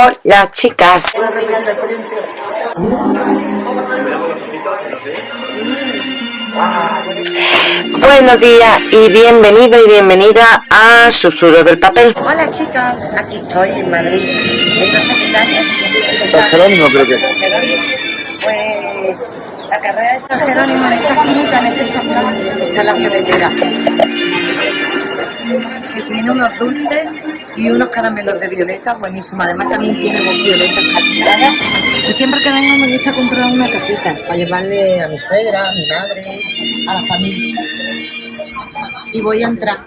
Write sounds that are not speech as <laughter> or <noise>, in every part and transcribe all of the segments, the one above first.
Hola chicas. Buenos días y bienvenido y bienvenida a Susurro del Papel. Hola chicas, aquí estoy en Madrid. Entonces, ¿qué tal? Jerónimo creo que. Pues la carrera de San Jerónimo en esta esquinita, en este chaflán, está la violetera. Que tiene unos dulces y unos caramelos de violeta buenísimos. Además también tiene violetas cachadas. Y siempre que vengo me gusta comprar una cajita para llevarle a mi suegra, a mi madre, a la familia. Y voy a entrar.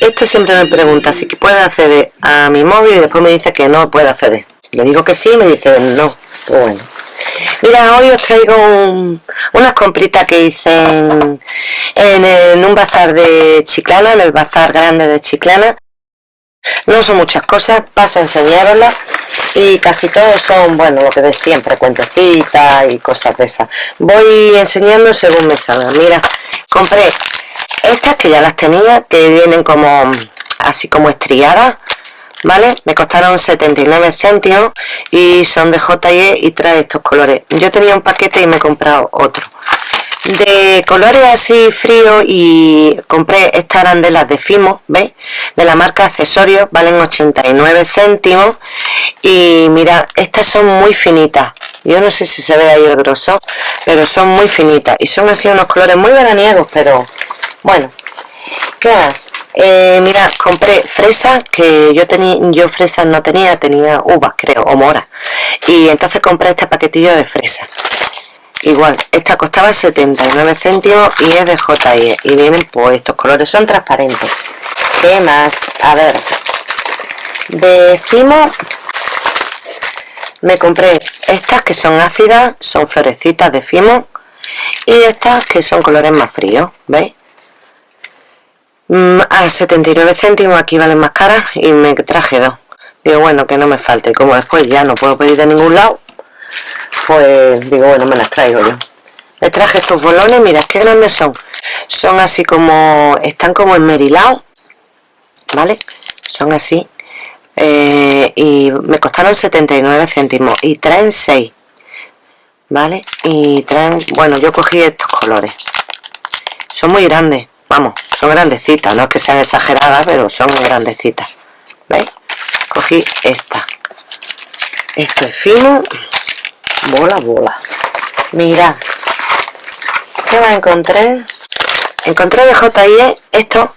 Esto siempre me pregunta si puede acceder a mi móvil y después me dice que no puede acceder. Le digo que sí y me dice no. Pues bueno. Mira, hoy os traigo un- unas compritas que hice en, en, en un bazar de Chiclana, en el bazar grande de Chiclana. No son muchas cosas, paso a enseñaroslas y casi todos son, bueno, lo que de siempre, cuentecitas y cosas de esas. Voy enseñando según me salga. Mira, compré estas que ya las tenía, que vienen como así como estriadas, ¿vale? Me costaron 79 céntimos y son de J&E y trae estos colores. Yo tenía un paquete y me he comprado otro. De colores así fríos y compré estas arandelas de Fimo, ¿veis? De la marca Accesorios, valen 89 céntimos y mira, estas son muy finitas. Yo no sé si se ve ahí el grosor, pero son muy finitas y son así unos colores muy veraniegos, pero bueno, ¿Qué más? Eh, mira, compré fresas, que yo tenía, yo fresas no tenía, tenía uvas creo, o moras. Y entonces compré este paquetillo de fresas. Igual, esta costaba 79 céntimos y es de J&E. Y vienen pues estos colores, son transparentes. ¿Qué más? A ver. De Fimo me compré estas que son ácidas, son florecitas de Fimo. Y estas que son colores más fríos, ¿veis? Mm, a 79 céntimos aquí valen más caras y me traje dos digo bueno que no me falte como después ya no puedo pedir de ningún lado pues digo bueno me las traigo yo les traje estos bolones mira qué grandes son son así como están como enmerilados vale son así eh, y me costaron 79 céntimos y traen 6 vale y traen bueno yo cogí estos colores son muy grandes vamos, son grandecitas, no es que sean exageradas, pero son grandecitas. ¿Veis? Cogí esta. Esto es fino. Bola, bola. Mira. ¿Qué más encontré? Encontré de J&E estos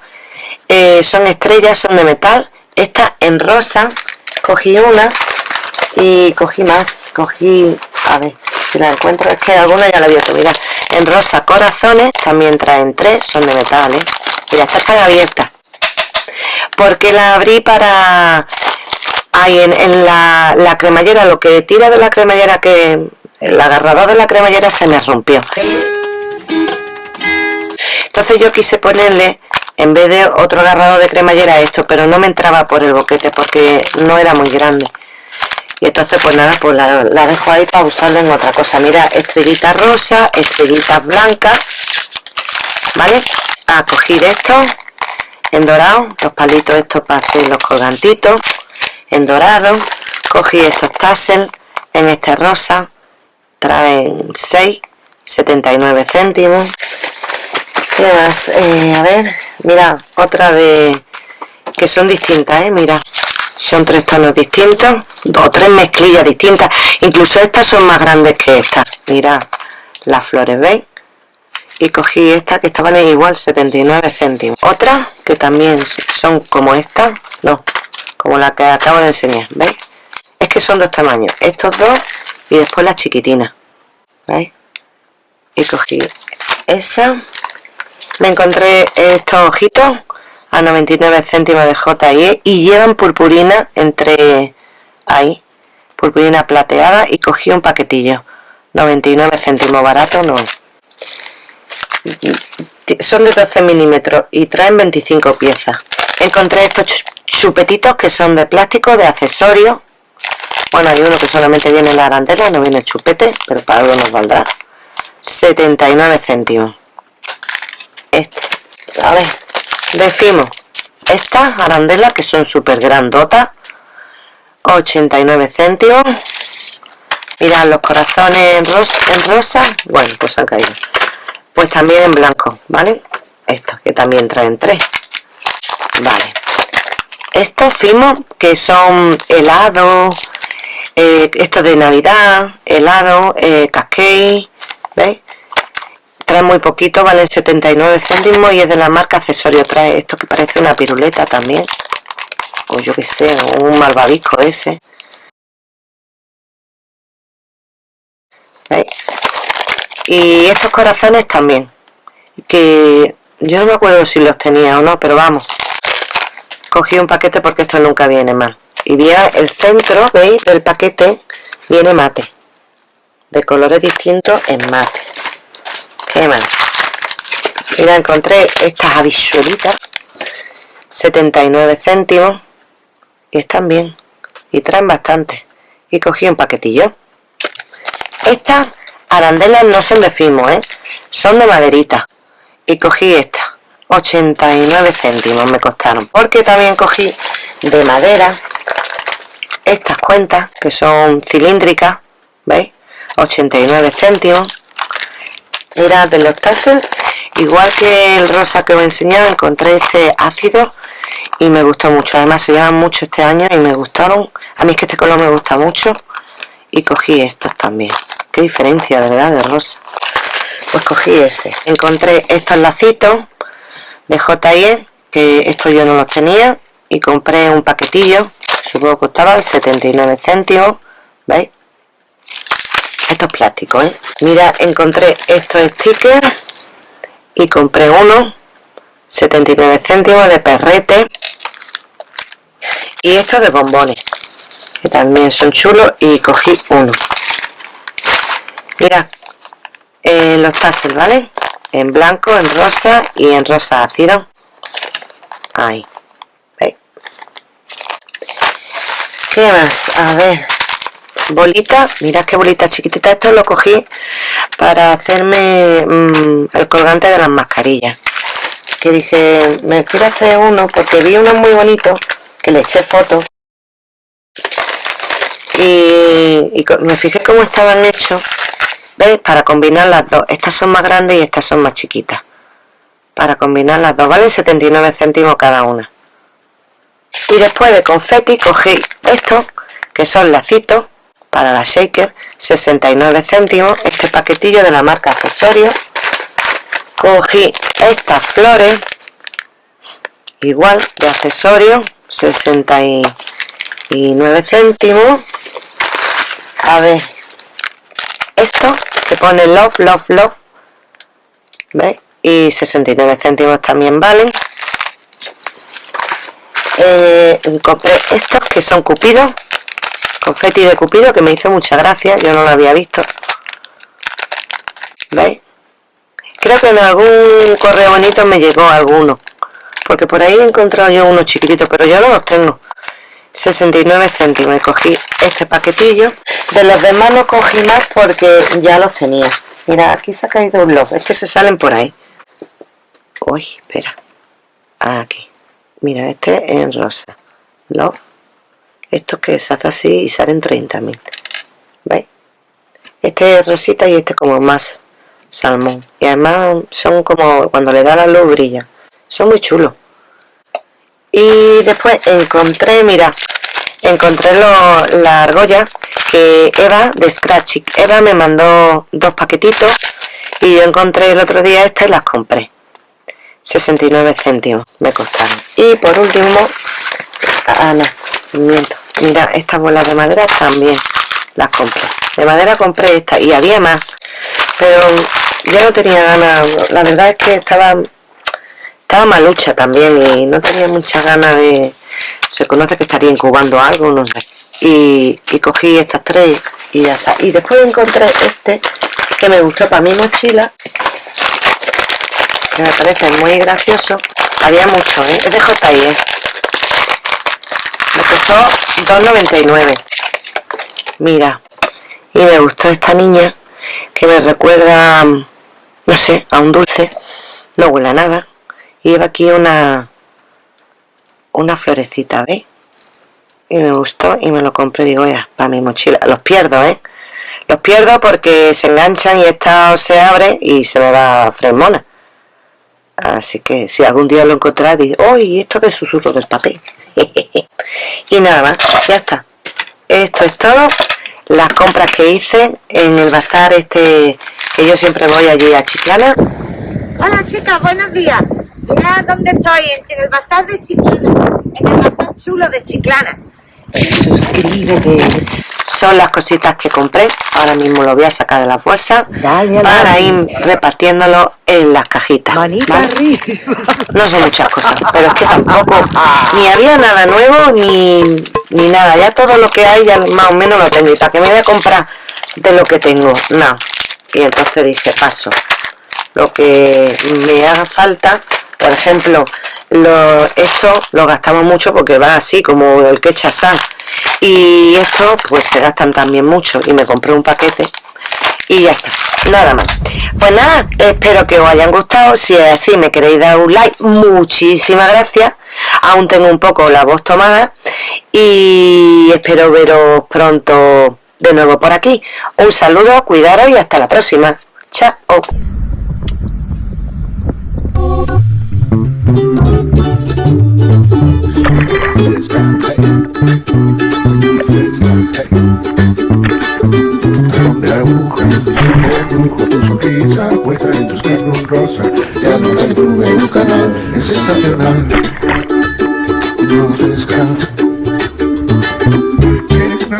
eh, son estrellas, son de metal. Esta en rosa. Cogí una y cogí más. Cogí, a ver si la encuentro. Es que alguna ya la había mirad en rosa corazones también traen tres son de metal ¿eh? mira estas están abiertas porque la abrí para ahí en, la, cremallera lo que tira de la cremallera que el agarrador de la cremallera se me rompió. Entonces yo quise ponerle en vez de otro agarrador de cremallera esto pero no me entraba por el boquete porque no era muy grande. Y entonces pues nada pues la, la, dejo ahí para usarlo en otra cosa. Mira estrellitas rosa estrellitas blancas vale a coger esto en dorado los palitos estos para hacer los colgantitos en dorado cogí estos tassels en este rosa traen 6 79 céntimos. ¿Qué más? Eh, a ver mira otra de que son distintas ¿eh? mira son tres tonos distintos o tres mezclillas distintas. Incluso estas son más grandes que estas mira las flores veis y cogí esta que estaban igual 79 céntimos. Otra que también son como esta no como la que acabo de enseñar veis es que son dos tamaños estos dos y después la chiquitina veis y cogí esa me encontré estos ojitos a 99 céntimos de J&E y llevan purpurina entre ahí purpurina plateada y cogí un paquetillo 99 céntimos barato no. Son de 12 milímetros y traen 25 piezas encontré estos chupetitos que son de plástico de accesorio. Bueno hay uno que solamente viene la arandela no viene el chupete pero para algo nos valdrá. 79 céntimos. Este a ver decimos estas arandelas que son súper grandotas 89 céntimos. Mirad los corazones en en rosa bueno pues han caído. Pues también en blanco vale estos que también traen tres vale. Estos fimos que son helado eh, esto de navidad helado eh, cascade veis trae muy poquito vale 79 céntimos y es de la marca accesorio. Trae esto que parece una piruleta también. O yo que sé un malvavisco ese. ¿Veis? y estos corazones también. Que yo no me acuerdo si los tenía o no pero vamos cogí un paquete porque esto nunca viene mal. Y vea el centro veis del paquete viene mate. De colores distintos en mate. ¿qué más? mira encontré estas habichuelitas 79 céntimos y están bien y traen bastante. Y cogí un paquetillo. Estas arandelas no son de fimo ¿eh? son de maderita. Y cogí esta 89 céntimos me costaron porque también cogí de madera estas cuentas que son cilíndricas veis 89 céntimos. Era de los tassels igual que el rosa que os he enseñado encontré este ácido y me gustó mucho. Además se llevan mucho este año y me gustaron. A mí es que este color me gusta mucho y cogí estos también. Qué diferencia verdad de rosa. Pues cogí ese. Encontré estos lacitos de J&E que esto yo no los tenía y compré un paquetillo supongo que costaba 79 céntimos ¿veis? esto es plástico ¿eh? mira encontré estos stickers y compré uno 79 céntimos de perrete y estos de bombones que también son chulos y cogí uno mira eh, los tassels vale en blanco, en rosa y en rosa ácido ahí. ¿veis? ¿qué más? a ver. Bolita, mirad qué bolita chiquitita. Esto lo cogí para hacerme mm, el colgante de las mascarillas. Que dije, me quiero hacer uno porque vi uno muy bonito que le eché fotos y, y me fijé cómo estaban hechos ¿Veis? Para combinar las dos. Estas son más grandes y estas son más chiquitas. Para combinar las dos. Vale 79 céntimos cada una. Y después de confeti cogí estos, que son lacitos, para la shaker, 69 céntimos. Este paquetillo de la marca accesorios. Cogí estas flores, igual de accesorios, 69 céntimos. A ver, esto que pone love, love, love ¿veis? y 69 céntimos también valen eh, compré estos que son cupidos confeti de cupido que me hizo mucha gracia yo no lo había visto ¿veis? creo que en algún correo bonito me llegó alguno porque por ahí he encontrado yo unos chiquititos pero yo no los tengo 69 céntimos. Y cogí este paquetillo. De los demás no cogí más porque ya los tenía. Mira aquí se ha caído un love es que se salen por ahí. Uy espera. Aquí. Mira este en rosa. Love. Esto que se hace así y salen 30.000 ¿veis? este es rosita y este como más salmón. Y además son como cuando le da la luz brilla. Son muy chulos y después encontré, mira, encontré la argolla que Eva de Scratchy Eva me mandó dos paquetitos y yo encontré el otro día esta y las compré. 69 céntimos me costaron. Y por último ah no, miento. Mira estas bolas de madera también las compré. De madera compré esta y había más pero ya no tenía ganas. La verdad es que estaba estaba malucha también y no tenía mucha ganas de... Se conoce que estaría incubando algo, no sé. Y, cogí estas tres y ya está. Y después encontré este que me gustó para mi mochila. Que me parece muy gracioso. Había mucho, ¿eh? Es de J&E. Me costó 2,99. Mira. Y me gustó esta niña que me recuerda, no sé, a un dulce. No huele a nada y lleva aquí una una florecita ¿veis? y me gustó y me lo compré, digo, ya, para mi mochila. Los pierdo, ¿eh? Los pierdo porque se enganchan y esta se abre y se me va fremona. Así que si algún día lo encontráis, digo, ¡Uy! Esto de susurro del papel. <laughs> y nada más, ya está. Esto es todo. Las compras que hice en el bazar este, que yo siempre voy allí a Chiclana. Hola chicas, buenos días. Mira dónde estoy, en el bazar de Chiclana, en el bazar chulo de Chiclana. Suscríbete. Son las cositas que compré. Ahora mismo lo voy a sacar de la fuerza para ir repartiéndolo en las cajitas. No son muchas cosas, pero es que tampoco ni había nada nuevo ni, ni nada. Ya todo lo que hay ya más o menos lo tengo. ¿Y para qué me voy a comprar de lo que tengo? No. Y entonces dije, paso. Lo que me haga falta, por ejemplo, lo, esto lo gastamos mucho porque va así como el que sal. Y esto pues se gastan también mucho. Y me compré un paquete y ya está, nada más. Pues nada, espero que os hayan gustado. Si es así me queréis dar un like muchísimas gracias. Aún tengo un poco la voz tomada y espero veros pronto de nuevo por aquí. Un saludo, cuidaros y hasta la próxima. Chao No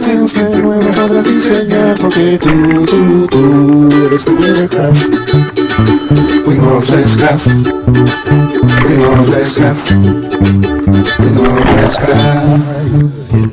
tengo que nuevo podrás diseñar porque tú, tú, tú eres tu craft. Fuimos esclavos, fuimos esclavos, fuimos esclavos.